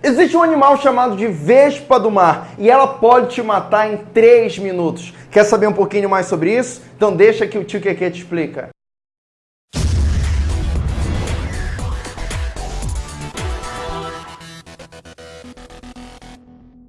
Existe um animal chamado de vespa do mar e ela pode te matar em 3 minutos. Quer saber um pouquinho mais sobre isso? Então deixa que o tio Keke te explica.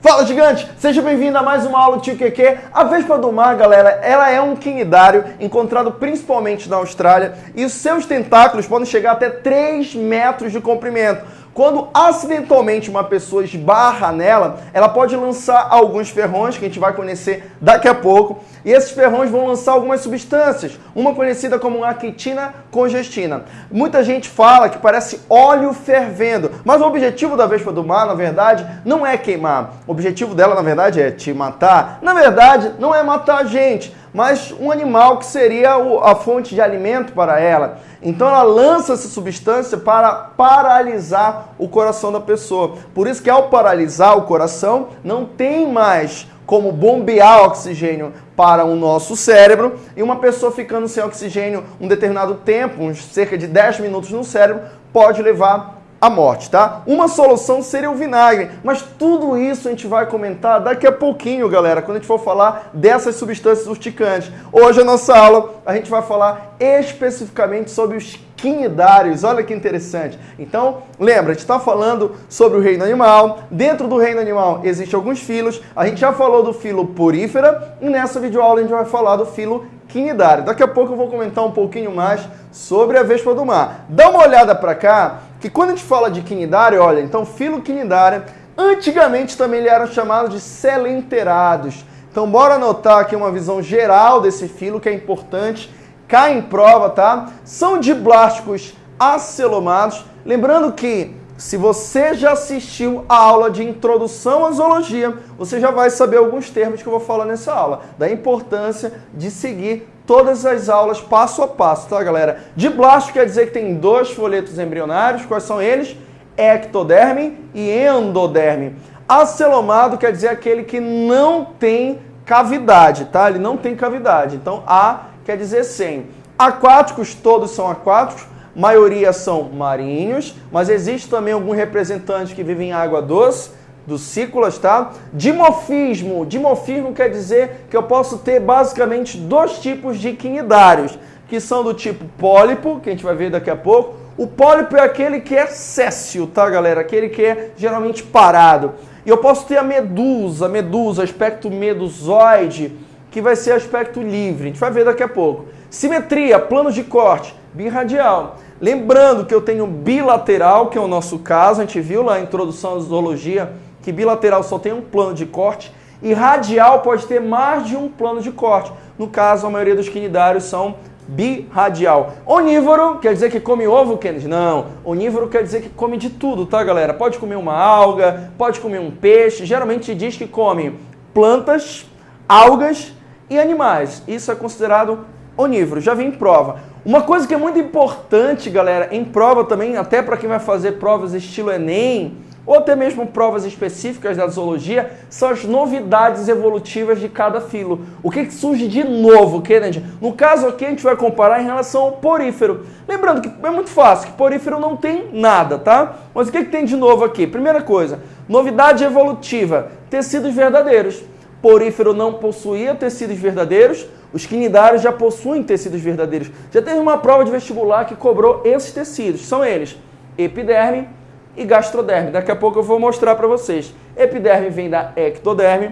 Fala gigante, seja bem-vindo a mais uma aula do Tio QQ. A Vespa do Mar, galera, ela é um quinidário encontrado principalmente na Austrália e os seus tentáculos podem chegar até 3 metros de comprimento. Quando acidentalmente uma pessoa esbarra nela, ela pode lançar alguns ferrões, que a gente vai conhecer daqui a pouco, e esses ferrões vão lançar algumas substâncias, uma conhecida como aquitina congestina. Muita gente fala que parece óleo fervendo, mas o objetivo da vespa do mar, na verdade, não é queimar. O objetivo dela, na verdade, é te matar. Na verdade, não é matar a gente, mas um animal que seria a fonte de alimento para ela. Então ela lança essa substância para paralisar o coração da pessoa. Por isso que ao paralisar o coração, não tem mais como bombear oxigênio para o nosso cérebro e uma pessoa ficando sem oxigênio um determinado tempo, uns cerca de 10 minutos no cérebro, pode levar a morte, tá? Uma solução seria o vinagre, mas tudo isso a gente vai comentar daqui a pouquinho, galera, quando a gente for falar dessas substâncias urticantes. Hoje a nossa aula a gente vai falar especificamente sobre os quinidários, olha que interessante. Então, lembra, a gente está falando sobre o reino animal, dentro do reino animal existem alguns filos, a gente já falou do filo porífera e nessa videoaula a gente vai falar do filo quinidário. Daqui a pouco eu vou comentar um pouquinho mais sobre a vespa do mar. Dá uma olhada para cá, que quando a gente fala de quinidário, olha, então filo quinidário, antigamente também ele era chamado de selenterados. Então bora anotar aqui uma visão geral desse filo que é importante, cai em prova, tá? São diblásticos acelomados. Lembrando que se você já assistiu a aula de introdução à zoologia, você já vai saber alguns termos que eu vou falar nessa aula, da importância de seguir todas as aulas passo a passo, tá, galera? Diblasto quer dizer que tem dois folhetos embrionários, quais são eles? Ectoderme e endoderme. Acelomado quer dizer aquele que não tem cavidade, tá? Ele não tem cavidade. Então, A quer dizer sem. Aquáticos, todos são aquáticos maioria são marinhos, mas existe também alguns representantes que vivem em água doce, dos cículas, tá? Dimorfismo. Dimorfismo quer dizer que eu posso ter basicamente dois tipos de quinidários, que são do tipo pólipo, que a gente vai ver daqui a pouco. O pólipo é aquele que é céssio, tá, galera? Aquele que é geralmente parado. E eu posso ter a medusa, medusa, aspecto medusoide, que vai ser aspecto livre. A gente vai ver daqui a pouco. Simetria, planos de corte, birradial. Lembrando que eu tenho bilateral, que é o nosso caso, a gente viu lá na introdução à zoologia que bilateral só tem um plano de corte e radial pode ter mais de um plano de corte. No caso, a maioria dos quinidários são birradial. Onívoro quer dizer que come ovo, Kennedy? Não. Onívoro quer dizer que come de tudo, tá, galera? Pode comer uma alga, pode comer um peixe. Geralmente diz que come plantas, algas e animais. Isso é considerado onívoro. Já vi em prova. Uma coisa que é muito importante, galera, em prova também, até para quem vai fazer provas estilo Enem, ou até mesmo provas específicas da zoologia, são as novidades evolutivas de cada filo. O que, que surge de novo, Kennedy? No caso aqui a gente vai comparar em relação ao porífero. Lembrando que é muito fácil, que porífero não tem nada, tá? Mas o que, que tem de novo aqui? Primeira coisa, novidade evolutiva, tecidos verdadeiros. Porífero não possuía tecidos verdadeiros, os quinidários já possuem tecidos verdadeiros. Já teve uma prova de vestibular que cobrou esses tecidos. São eles epiderme e gastroderme. Daqui a pouco eu vou mostrar para vocês. Epiderme vem da ectoderme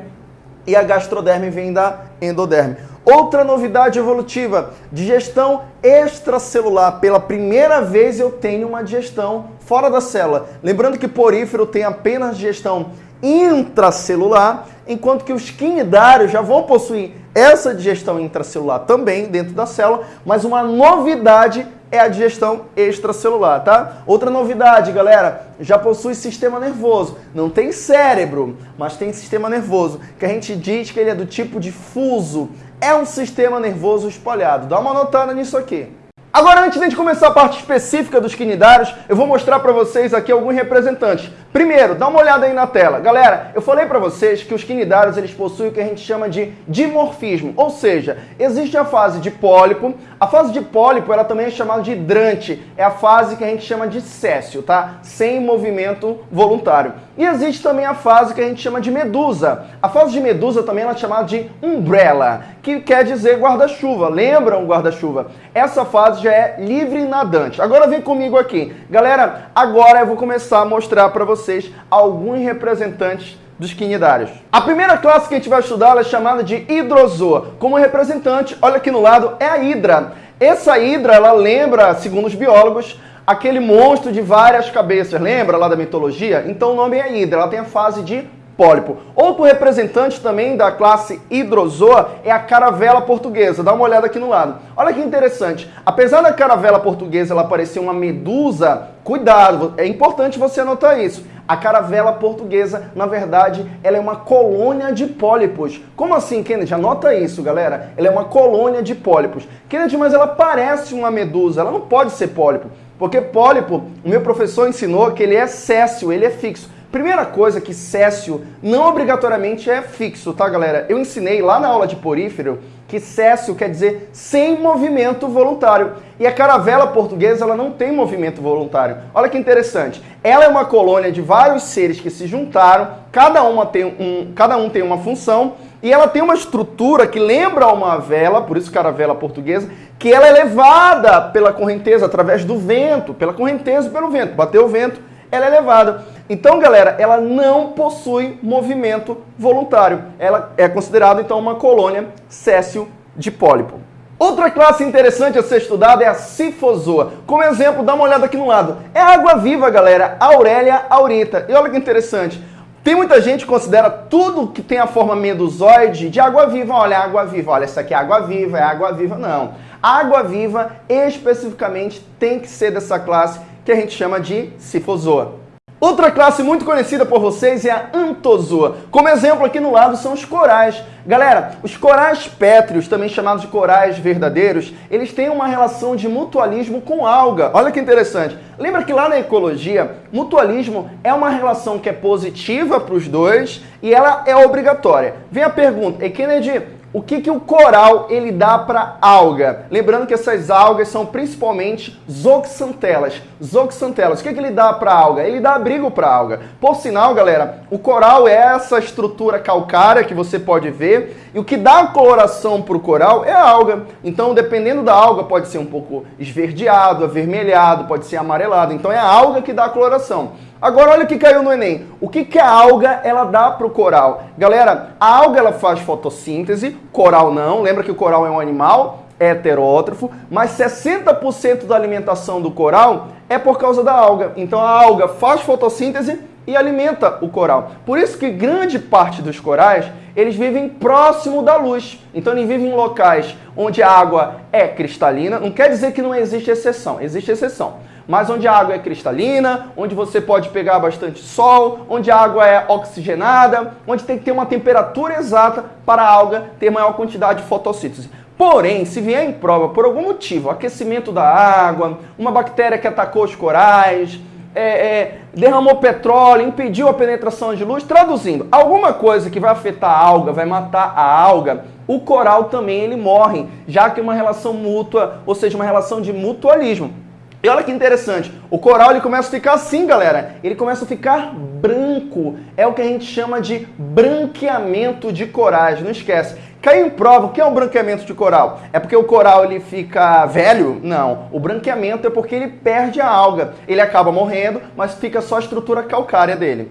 e a gastroderme vem da endoderme. Outra novidade evolutiva, digestão extracelular. Pela primeira vez eu tenho uma digestão fora da célula. Lembrando que porífero tem apenas digestão intracelular, enquanto que os quinidários já vão possuir essa digestão intracelular também dentro da célula, mas uma novidade é a digestão extracelular, tá? Outra novidade, galera, já possui sistema nervoso. Não tem cérebro, mas tem sistema nervoso, que a gente diz que ele é do tipo difuso. É um sistema nervoso espalhado. Dá uma notada nisso aqui. Agora, antes de começar a parte específica dos quinidários, eu vou mostrar para vocês aqui alguns representantes. Primeiro, dá uma olhada aí na tela. Galera, eu falei para vocês que os quinidários eles possuem o que a gente chama de dimorfismo, ou seja, existe a fase de pólipo. A fase de pólipo ela também é chamada de hidrante, é a fase que a gente chama de céssio, tá? Sem movimento voluntário. E existe também a fase que a gente chama de medusa. A fase de medusa também ela é chamada de umbrella, que quer dizer guarda-chuva. Lembram guarda-chuva? Essa fase já é livre nadante. Agora vem comigo aqui. Galera, agora eu vou começar a mostrar para vocês alguns representantes dos quinidários. A primeira classe que a gente vai estudar é chamada de hidrozoa. Como representante, olha aqui no lado, é a hidra. Essa hidra, ela lembra, segundo os biólogos, aquele monstro de várias cabeças. Lembra lá da mitologia? Então o nome é hidra, ela tem a fase de pólipo. Outro representante também da classe hidrozoa é a caravela portuguesa. Dá uma olhada aqui no lado. Olha que interessante. Apesar da caravela portuguesa ela parecer uma medusa, cuidado, é importante você anotar isso. A caravela portuguesa, na verdade, ela é uma colônia de pólipos. Como assim, Kennedy? Anota isso, galera. Ela é uma colônia de pólipos. Kennedy, mas ela parece uma medusa, ela não pode ser pólipo. Porque pólipo, o meu professor ensinou que ele é céssio, ele é fixo. Primeira coisa que céssio não obrigatoriamente é fixo, tá galera? Eu ensinei lá na aula de porífero que céssio quer dizer sem movimento voluntário. E a caravela portuguesa ela não tem movimento voluntário. Olha que interessante. Ela é uma colônia de vários seres que se juntaram, cada, uma tem um, cada um tem uma função, e ela tem uma estrutura que lembra uma vela, por isso caravela portuguesa, que ela é levada pela correnteza através do vento, pela correnteza e pelo vento. Bateu o vento, ela é levada. Então, galera, ela não possui movimento voluntário. Ela é considerada, então, uma colônia céssio de pólipo. Outra classe interessante a ser estudada é a cifozoa. Como exemplo, dá uma olhada aqui no lado. É água-viva, galera, Aurélia aurita. E olha que interessante. Tem muita gente que considera tudo que tem a forma medusoide de água-viva. Olha, água-viva. Olha, isso aqui é água-viva, é água-viva. Não. Água-viva, especificamente, tem que ser dessa classe que a gente chama de cifozoa. Outra classe muito conhecida por vocês é a antozoa. Como exemplo aqui no lado são os corais. Galera, os corais pétreos, também chamados de corais verdadeiros, eles têm uma relação de mutualismo com alga. Olha que interessante. Lembra que lá na ecologia, mutualismo é uma relação que é positiva para os dois e ela é obrigatória. Vem a pergunta, e Kennedy, o que, que o coral ele dá para alga? Lembrando que essas algas são principalmente zooxantelas. Zooxantelas. O que, que ele dá para alga? Ele dá abrigo para alga. Por sinal, galera, o coral é essa estrutura calcária que você pode ver e o que dá coloração para o coral é a alga. Então, dependendo da alga, pode ser um pouco esverdeado, avermelhado, pode ser amarelado. Então, é a alga que dá a coloração. Agora olha o que caiu no Enem. O que, que a alga ela dá para o coral? Galera, a alga ela faz fotossíntese, coral não. Lembra que o coral é um animal heterótrofo, mas 60% da alimentação do coral é por causa da alga. Então a alga faz fotossíntese e alimenta o coral. Por isso que grande parte dos corais, eles vivem próximo da luz. Então eles vivem em locais onde a água é cristalina. Não quer dizer que não existe exceção, existe exceção mas onde a água é cristalina, onde você pode pegar bastante sol, onde a água é oxigenada, onde tem que ter uma temperatura exata para a alga ter maior quantidade de fotossíntese. Porém, se vier em prova por algum motivo, aquecimento da água, uma bactéria que atacou os corais, é, é, derramou petróleo, impediu a penetração de luz, traduzindo, alguma coisa que vai afetar a alga, vai matar a alga, o coral também ele morre, já que é uma relação mútua, ou seja, uma relação de mutualismo. E olha que interessante, o coral ele começa a ficar assim, galera. Ele começa a ficar branco. É o que a gente chama de branqueamento de corais. Não esquece. Caiu em prova, o que é um branqueamento de coral? É porque o coral ele fica velho? Não. O branqueamento é porque ele perde a alga. Ele acaba morrendo, mas fica só a estrutura calcária dele.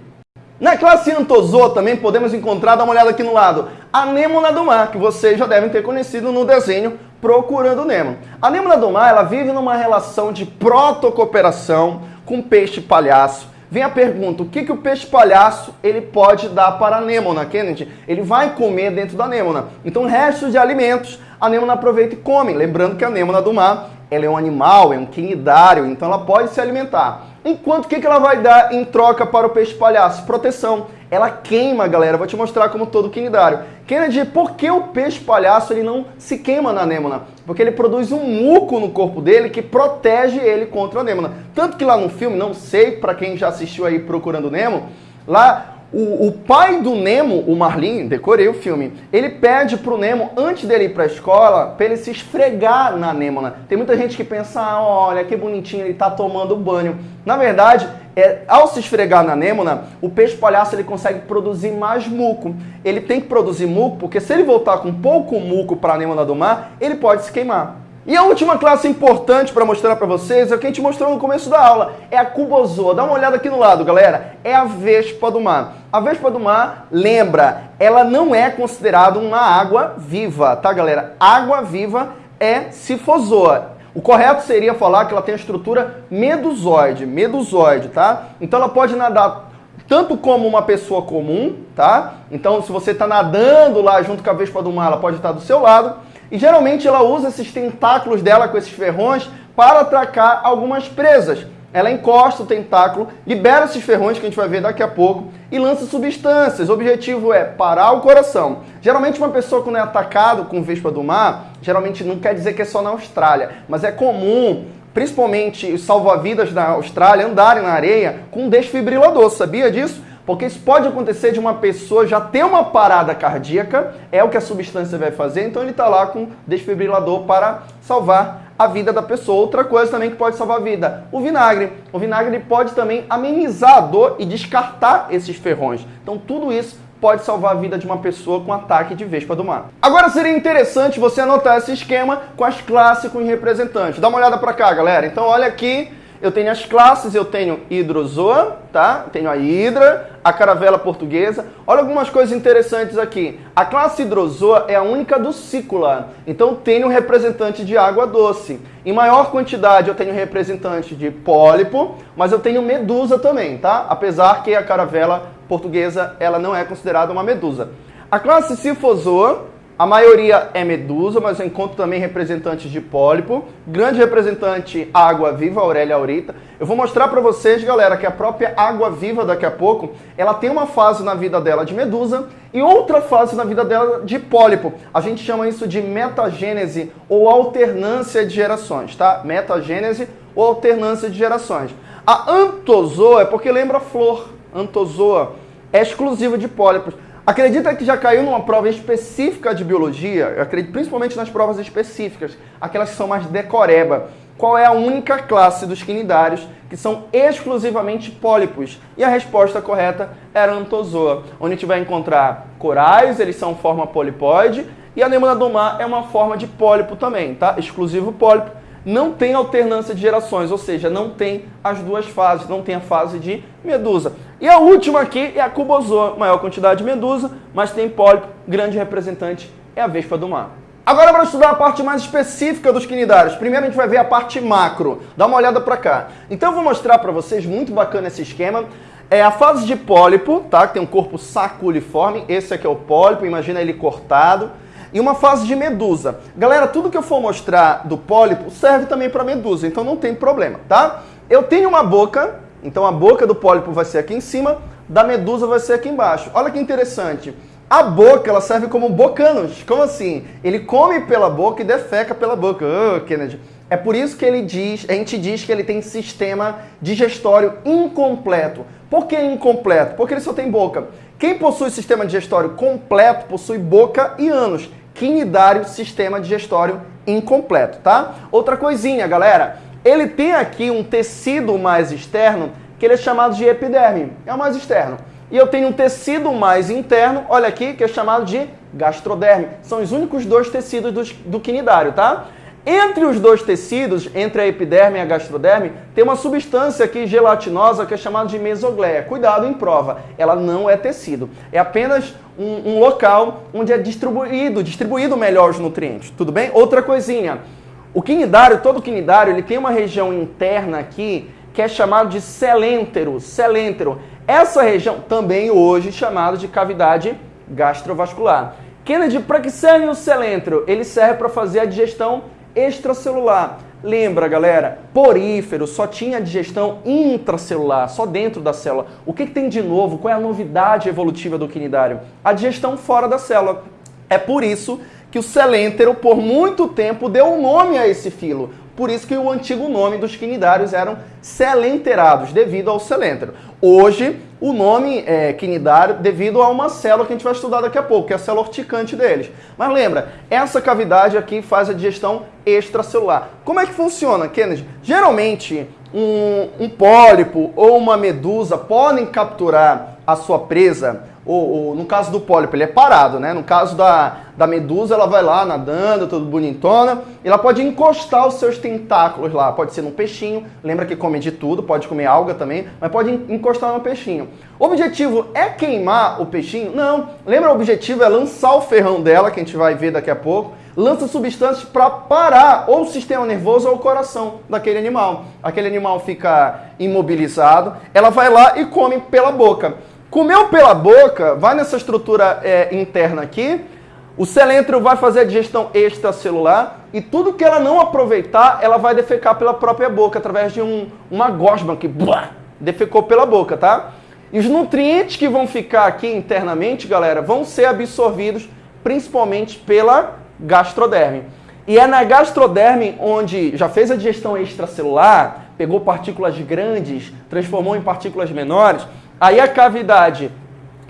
Na classe Antozoa também podemos encontrar, dá uma olhada aqui no lado, a anêmona do mar, que vocês já devem ter conhecido no desenho Procurando Nemo. A anêmona do mar ela vive numa relação de protocooperação com peixe palhaço. Vem a pergunta, o que, que o peixe palhaço ele pode dar para a anêmona, Kennedy? Ele vai comer dentro da anêmona. Então, restos de alimentos, a anêmona aproveita e come. Lembrando que a anêmona do mar ela é um animal, é um quinidário, então ela pode se alimentar. Enquanto o que, que ela vai dar em troca para o peixe palhaço? Proteção. Ela queima, galera. Vou te mostrar como todo quinidário. Kennedy, por que o peixe palhaço ele não se queima na anêmona? Porque ele produz um muco no corpo dele que protege ele contra a anêmona. Tanto que lá no filme, não sei para quem já assistiu aí Procurando Nemo, lá o, o, pai do Nemo, o Marlin, decorei o filme, ele pede pro Nemo, antes dele ir pra escola, pra ele se esfregar na Nêmona. Tem muita gente que pensa, ah, olha que bonitinho, ele tá tomando banho. Na verdade, é, ao se esfregar na Nêmona, o peixe palhaço ele consegue produzir mais muco. Ele tem que produzir muco, porque se ele voltar com pouco muco para a Nêmona do mar, ele pode se queimar. E a última classe importante para mostrar para vocês é o que a gente mostrou no começo da aula, é a cubozoa. Dá uma olhada aqui no lado, galera. É a vespa do mar. A vespa do mar, lembra, ela não é considerada uma água viva, tá, galera? Água viva é sifozoa. O correto seria falar que ela tem a estrutura medusoide, medusoide, tá? Então ela pode nadar tanto como uma pessoa comum, tá? Então se você está nadando lá junto com a vespa do mar, ela pode estar do seu lado e geralmente ela usa esses tentáculos dela com esses ferrões para atracar algumas presas. Ela encosta o tentáculo, libera esses ferrões que a gente vai ver daqui a pouco e lança substâncias. O objetivo é parar o coração. Geralmente uma pessoa quando é atacado com vespa do mar, geralmente não quer dizer que é só na Austrália, mas é comum, principalmente os salva-vidas da Austrália, andarem na areia com um desfibrilador. Sabia disso? Porque isso pode acontecer de uma pessoa já ter uma parada cardíaca, é o que a substância vai fazer, então ele está lá com desfibrilador para salvar a vida da pessoa. Outra coisa também que pode salvar a vida, o vinagre. O vinagre pode também amenizar a dor e descartar esses ferrões. Então tudo isso pode salvar a vida de uma pessoa com ataque de vespa do mar. Agora seria interessante você anotar esse esquema com as classes com os representantes. Dá uma olhada para cá, galera. Então olha aqui eu tenho as classes, eu tenho hidrozoa, tá? Tenho a hidra, a caravela portuguesa. Olha algumas coisas interessantes aqui. A classe hidrozoa é a única do cícula, então tenho representante de água doce. Em maior quantidade eu tenho representante de pólipo, mas eu tenho medusa também, tá? Apesar que a caravela portuguesa ela não é considerada uma medusa. A classe cifozoa a maioria é medusa, mas eu encontro também representantes de pólipo. Grande representante água-viva, Aurélia Aurita. Eu vou mostrar para vocês, galera, que a própria água-viva daqui a pouco, ela tem uma fase na vida dela de medusa e outra fase na vida dela de pólipo. A gente chama isso de metagênese ou alternância de gerações, tá? Metagênese ou alternância de gerações. A antozoa é porque lembra flor. Antozoa é exclusiva de pólipos. Acredita que já caiu numa prova específica de biologia? Acredito principalmente nas provas específicas, aquelas que são mais decoreba. Qual é a única classe dos quinidários que são exclusivamente pólipos? E a resposta correta era Antozoa, onde a gente vai encontrar corais, eles são forma polipóide, e a anemona do mar é uma forma de pólipo também, tá? Exclusivo pólipo não tem alternância de gerações, ou seja, não tem as duas fases, não tem a fase de medusa. E a última aqui é a cubozoa, maior quantidade de medusa, mas tem pólipo, grande representante é a vespa do mar. Agora para estudar a parte mais específica dos quinidários. Primeiro a gente vai ver a parte macro. Dá uma olhada para cá. Então eu vou mostrar para vocês, muito bacana esse esquema. É a fase de pólipo, tá? Que tem um corpo saculiforme. Esse aqui é o pólipo, imagina ele cortado e uma fase de medusa. Galera, tudo que eu for mostrar do pólipo serve também para medusa, então não tem problema, tá? Eu tenho uma boca, então a boca do pólipo vai ser aqui em cima, da medusa vai ser aqui embaixo. Olha que interessante. A boca, ela serve como bocanos. Como assim? Ele come pela boca e defeca pela boca. Oh, Kennedy. É por isso que ele diz, a gente diz que ele tem sistema digestório incompleto. Por que incompleto? Porque ele só tem boca. Quem possui sistema digestório completo possui boca e ânus. Quinidário, sistema digestório incompleto, tá? Outra coisinha, galera. Ele tem aqui um tecido mais externo que ele é chamado de epiderme. É o mais externo. E eu tenho um tecido mais interno, olha aqui, que é chamado de gastroderme. São os únicos dois tecidos do, do quinidário, tá? Entre os dois tecidos, entre a epiderme e a gastroderme, tem uma substância aqui gelatinosa que é chamada de mesogleia. Cuidado em prova, ela não é tecido. É apenas um, um local onde é distribuído, distribuído melhor os nutrientes. Tudo bem? Outra coisinha. O quinidário, todo quinidário, ele tem uma região interna aqui que é chamado de celêntero. Celêntero. Essa região também hoje chamada de cavidade gastrovascular. Kennedy, para que serve o celêntero? Ele serve para fazer a digestão extracelular. Lembra, galera, porífero só tinha digestão intracelular, só dentro da célula. O que, que tem de novo? Qual é a novidade evolutiva do quinidário? A digestão fora da célula. É por isso que o celêntero, por muito tempo, deu um nome a esse filo. Por isso que o antigo nome dos quinidários eram celenterados, devido ao celêntero. Hoje, o nome é quinidário devido a uma célula que a gente vai estudar daqui a pouco, que é a célula urticante deles. Mas lembra, essa cavidade aqui faz a digestão extracelular. Como é que funciona, Kennedy? Geralmente, um, um pólipo ou uma medusa podem capturar a sua presa ou, ou, no caso do pólipo, ele é parado, né? No caso da, da medusa, ela vai lá nadando, tudo bonitona, ela pode encostar os seus tentáculos lá. Pode ser num peixinho, lembra que come de tudo, pode comer alga também, mas pode encostar no peixinho. O objetivo é queimar o peixinho? Não. Lembra o objetivo é lançar o ferrão dela, que a gente vai ver daqui a pouco, lança substâncias para parar ou o sistema nervoso ou o coração daquele animal. Aquele animal fica imobilizado, ela vai lá e come pela boca. Comeu pela boca, vai nessa estrutura é, interna aqui, o celêntrio vai fazer a digestão extracelular e tudo que ela não aproveitar, ela vai defecar pela própria boca, através de um, uma gosma que blá, defecou pela boca, tá? E os nutrientes que vão ficar aqui internamente, galera, vão ser absorvidos principalmente pela gastroderme. E é na gastroderme onde já fez a digestão extracelular, pegou partículas grandes, transformou em partículas menores, Aí a cavidade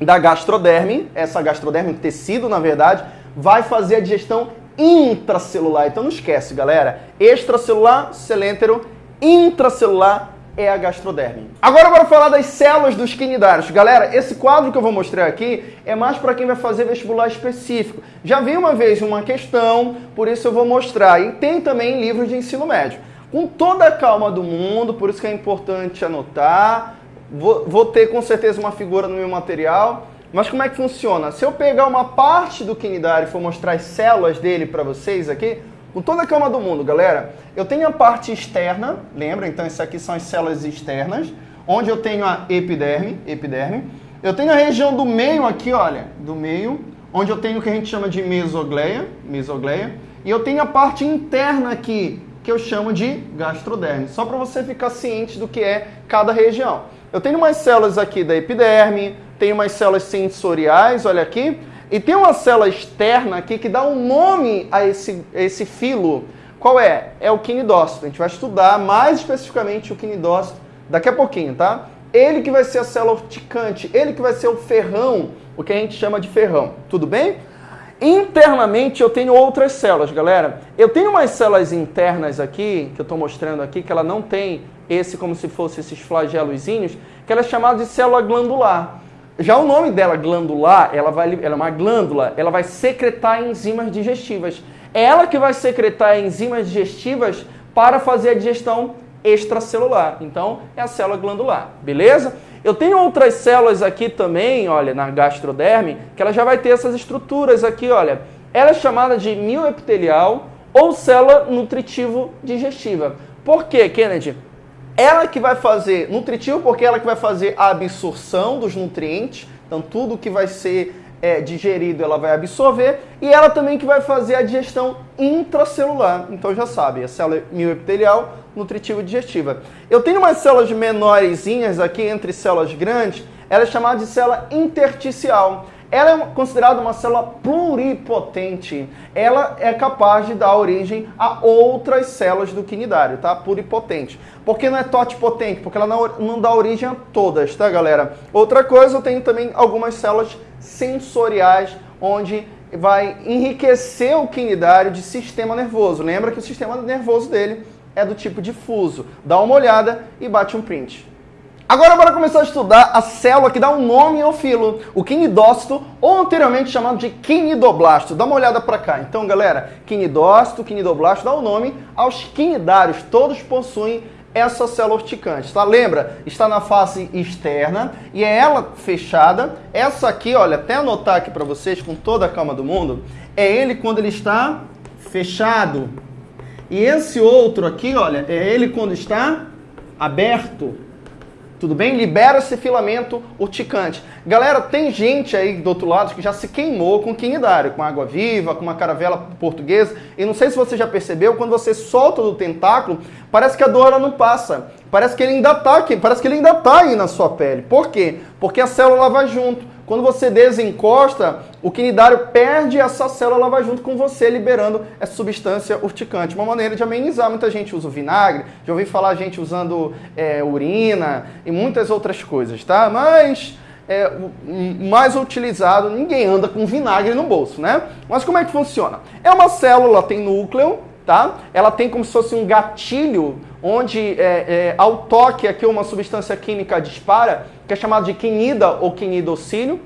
da gastroderme, essa gastroderme, tecido na verdade, vai fazer a digestão intracelular. Então não esquece, galera. Extracelular, celêntero, intracelular é a gastroderme. Agora bora falar das células dos quinidários. Galera, esse quadro que eu vou mostrar aqui é mais para quem vai fazer vestibular específico. Já vi uma vez uma questão, por isso eu vou mostrar. E tem também livros de ensino médio. Com toda a calma do mundo, por isso que é importante anotar, Vou, vou ter com certeza uma figura no meu material. Mas como é que funciona? Se eu pegar uma parte do quinidário e for mostrar as células dele para vocês aqui, com toda a calma do mundo, galera, eu tenho a parte externa, lembra? Então isso aqui são as células externas, onde eu tenho a epiderme, epiderme. Eu tenho a região do meio aqui, olha, do meio, onde eu tenho o que a gente chama de mesogleia, mesogleia. E eu tenho a parte interna aqui, que eu chamo de gastroderme, só para você ficar ciente do que é cada região. Eu tenho umas células aqui da epiderme, tenho umas células sensoriais, olha aqui, e tem uma célula externa aqui que dá um nome a esse, a esse filo. Qual é? É o quinidócito. A gente vai estudar mais especificamente o quinidócito daqui a pouquinho, tá? Ele que vai ser a célula urticante, ele que vai ser o ferrão, o que a gente chama de ferrão. Tudo bem? Internamente eu tenho outras células, galera. Eu tenho umas células internas aqui, que eu estou mostrando aqui, que ela não tem esse como se fosse esses flagelozinhos, que ela é chamada de célula glandular. Já o nome dela, glandular, ela, vai, ela é uma glândula, ela vai secretar enzimas digestivas. É ela que vai secretar enzimas digestivas para fazer a digestão extracelular. Então, é a célula glandular, beleza? Eu tenho outras células aqui também, olha, na gastroderme, que ela já vai ter essas estruturas aqui, olha. Ela é chamada de mioepitelial ou célula nutritivo digestiva. Por quê, Kennedy? Ela que vai fazer nutritivo, porque ela que vai fazer a absorção dos nutrientes, então tudo que vai ser é, digerido ela vai absorver, e ela também que vai fazer a digestão intracelular. Então já sabe, a célula mioepitelial, nutritiva e digestiva. Eu tenho umas células menorzinhas aqui entre células grandes, ela é chamada de célula intersticial. Ela é considerada uma célula pluripotente. Ela é capaz de dar origem a outras células do quinidário, tá? Pluripotente. Por que não é totipotente? Porque ela não dá origem a todas, tá, galera? Outra coisa, eu tenho também algumas células sensoriais, onde vai enriquecer o quinidário de sistema nervoso. Lembra que o sistema nervoso dele é do tipo difuso. Dá uma olhada e bate um print. Agora bora começar a estudar a célula que dá um nome ao filo, o quinidócito, ou anteriormente chamado de quinidoblasto. Dá uma olhada para cá. Então, galera, quinidócito, quinidoblasto dá o um nome aos quinidários. Todos possuem essa célula urticante, tá? Lembra? Está na face externa e é ela fechada. Essa aqui, olha, até anotar aqui para vocês com toda a calma do mundo, é ele quando ele está fechado. E esse outro aqui, olha, é ele quando está aberto. Tudo bem? Libera esse filamento urticante. Galera, tem gente aí do outro lado que já se queimou com quinidário, com água viva, com uma caravela portuguesa. E não sei se você já percebeu, quando você solta do tentáculo, parece que a dor não passa. Parece que ele ainda está aqui, parece que ele ainda está aí na sua pele. Por quê? Porque a célula vai junto. Quando você desencosta, o quinidário perde essa célula, ela vai junto com você, liberando essa substância urticante. Uma maneira de amenizar. Muita gente usa o vinagre, já ouvi falar gente usando é, urina e muitas outras coisas, tá? Mas é, mais utilizado, ninguém anda com vinagre no bolso, né? Mas como é que funciona? É uma célula, tem núcleo, tá? Ela tem como se fosse um gatilho onde é, é, ao toque aqui uma substância química dispara, que é chamado de quinida ou quinidocílio.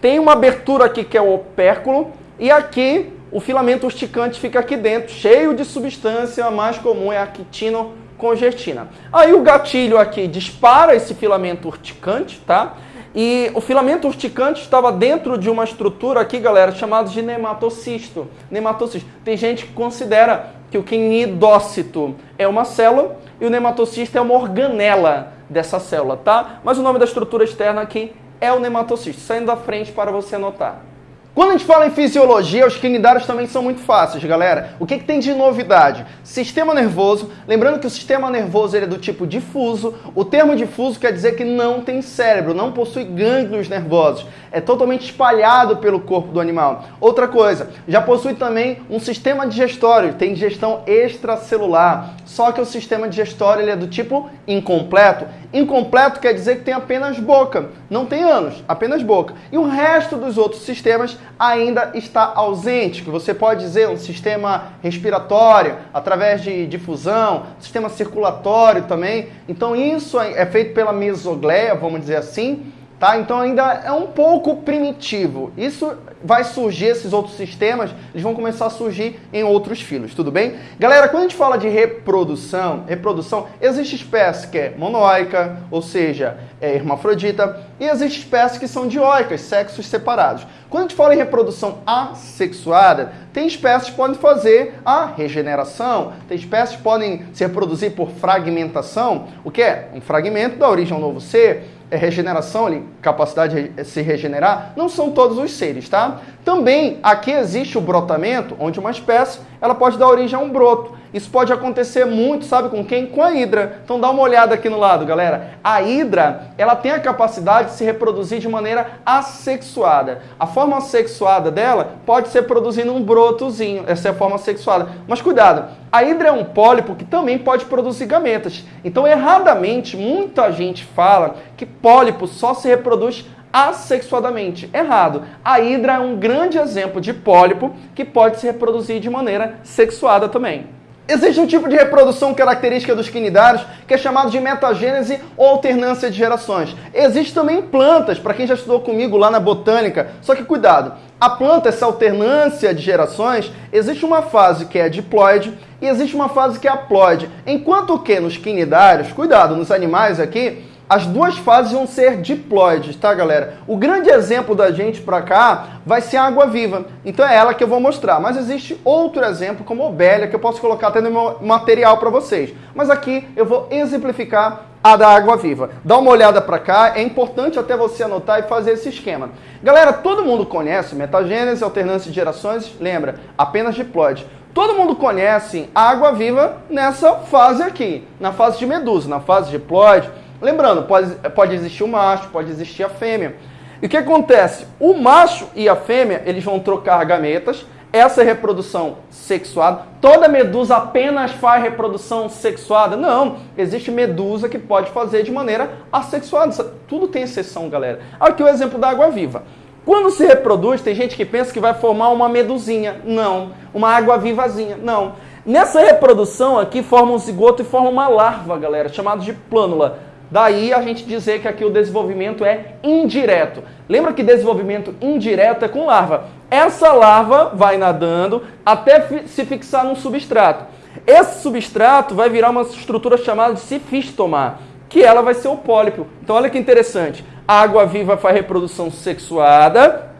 Tem uma abertura aqui que é o opérculo e aqui o filamento urticante fica aqui dentro, cheio de substância, a mais comum é a quitinocongestina. Aí o gatilho aqui dispara esse filamento urticante, tá? E o filamento urticante estava dentro de uma estrutura aqui, galera, chamada de nematocisto. Nematocisto. Tem gente que considera que o quinidócito é uma célula e o nematocisto é uma organela dessa célula, tá? Mas o nome da estrutura externa aqui é o nematocisto. Saindo da frente para você anotar. Quando a gente fala em fisiologia, os quinidários também são muito fáceis, galera. O que, que, tem de novidade? Sistema nervoso. Lembrando que o sistema nervoso ele é do tipo difuso. O termo difuso quer dizer que não tem cérebro, não possui gânglios nervosos. É totalmente espalhado pelo corpo do animal. Outra coisa, já possui também um sistema digestório, tem digestão extracelular. Só que o sistema digestório ele é do tipo incompleto. Incompleto quer dizer que tem apenas boca, não tem ânus, apenas boca. E o resto dos outros sistemas ainda está ausente, que você pode dizer um sistema respiratório, através de difusão, sistema circulatório também. Então isso é feito pela mesogleia, vamos dizer assim, Tá? Então ainda é um pouco primitivo. Isso vai surgir, esses outros sistemas, eles vão começar a surgir em outros filhos, tudo bem? Galera, quando a gente fala de reprodução, reprodução, existe espécie que é monoica, ou seja, é hermafrodita, e existe espécies que são dioicas, sexos separados. Quando a gente fala em reprodução assexuada, tem espécies que podem fazer a regeneração, tem espécies que podem se reproduzir por fragmentação, o que é? Um fragmento da origem a um novo ser, regeneração, ali, capacidade de se regenerar, não são todos os seres, tá? Também aqui existe o brotamento, onde uma espécie ela pode dar origem a um broto. Isso pode acontecer muito, sabe com quem? Com a hidra. Então dá uma olhada aqui no lado, galera. A hidra, ela tem a capacidade de se reproduzir de maneira assexuada. A forma assexuada dela pode ser produzindo um brotozinho, essa é a forma assexuada. Mas cuidado, a hidra é um pólipo que também pode produzir gametas. Então, erradamente, muita gente fala que pólipo só se reproduz assexuadamente. Errado. A hidra é um grande exemplo de pólipo que pode se reproduzir de maneira sexuada também. Existe um tipo de reprodução característica dos quinidários que é chamado de metagênese ou alternância de gerações. Existe também plantas, para quem já estudou comigo lá na botânica, só que cuidado, a planta, essa alternância de gerações, existe uma fase que é diploide e existe uma fase que é haploide. Enquanto que nos quinidários, cuidado, nos animais aqui, as duas fases vão ser diploides, tá, galera? O grande exemplo da gente para cá vai ser a água viva. Então é ela que eu vou mostrar. Mas existe outro exemplo, como ovelha, que eu posso colocar até no meu material para vocês. Mas aqui eu vou exemplificar a da água viva. Dá uma olhada para cá, é importante até você anotar e fazer esse esquema. Galera, todo mundo conhece metagênese, alternância de gerações, lembra, apenas diploide. Todo mundo conhece a água viva nessa fase aqui, na fase de medusa, na fase diploide, Lembrando, pode, pode existir o macho, pode existir a fêmea. E o que acontece? O macho e a fêmea, eles vão trocar gametas, essa é reprodução sexuada. Toda medusa apenas faz reprodução sexuada? Não, existe medusa que pode fazer de maneira assexuada. Tudo tem exceção, galera. Aqui o exemplo da água-viva. Quando se reproduz, tem gente que pensa que vai formar uma medusinha. Não. Uma água vivazinha. Não. Nessa reprodução aqui forma um zigoto e forma uma larva, galera, chamada de plânula. Daí a gente dizer que aqui o desenvolvimento é indireto. Lembra que desenvolvimento indireto é com larva. Essa larva vai nadando até se fixar num substrato. Esse substrato vai virar uma estrutura chamada de cifistoma, que ela vai ser o pólipo. Então olha que interessante. A água viva faz reprodução sexuada,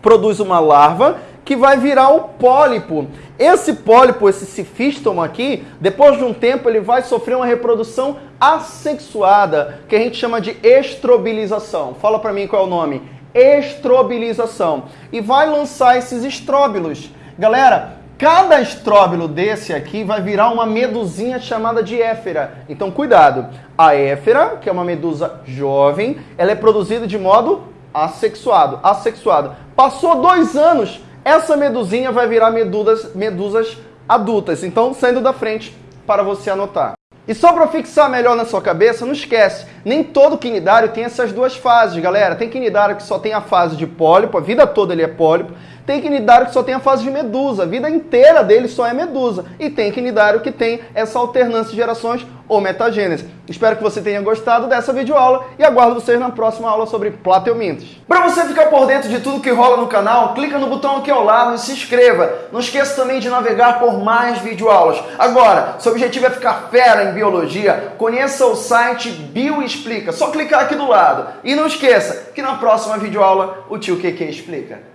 produz uma larva, que vai virar o pólipo. Esse pólipo, esse cifístomo aqui, depois de um tempo ele vai sofrer uma reprodução assexuada, que a gente chama de estrobilização. Fala para mim qual é o nome. Estrobilização. E vai lançar esses estróbilos. Galera, Cada estróbilo desse aqui vai virar uma medusinha chamada de éfera. Então, cuidado. A éfera, que é uma medusa jovem, ela é produzida de modo assexuado. assexuado. Passou dois anos, essa medusinha vai virar medusas, medusas adultas. Então, saindo da frente para você anotar. E só para fixar melhor na sua cabeça, não esquece, nem todo quinidário tem essas duas fases, galera. Tem quinidário que só tem a fase de pólipo, a vida toda ele é pólipo. Tem quinidário que só tem a fase de medusa, a vida inteira dele só é medusa. E tem quinidário que tem essa alternância de gerações ou metagênese. Espero que você tenha gostado dessa videoaula e aguardo vocês na próxima aula sobre plateumintos. Para você ficar por dentro de tudo que rola no canal, clica no botão aqui ao lado e se inscreva. Não esqueça também de navegar por mais videoaulas. Agora, seu objetivo é ficar fera em biologia, conheça o site Bioexplica. Só clicar aqui do lado. E não esqueça que na próxima videoaula o tio QQ explica.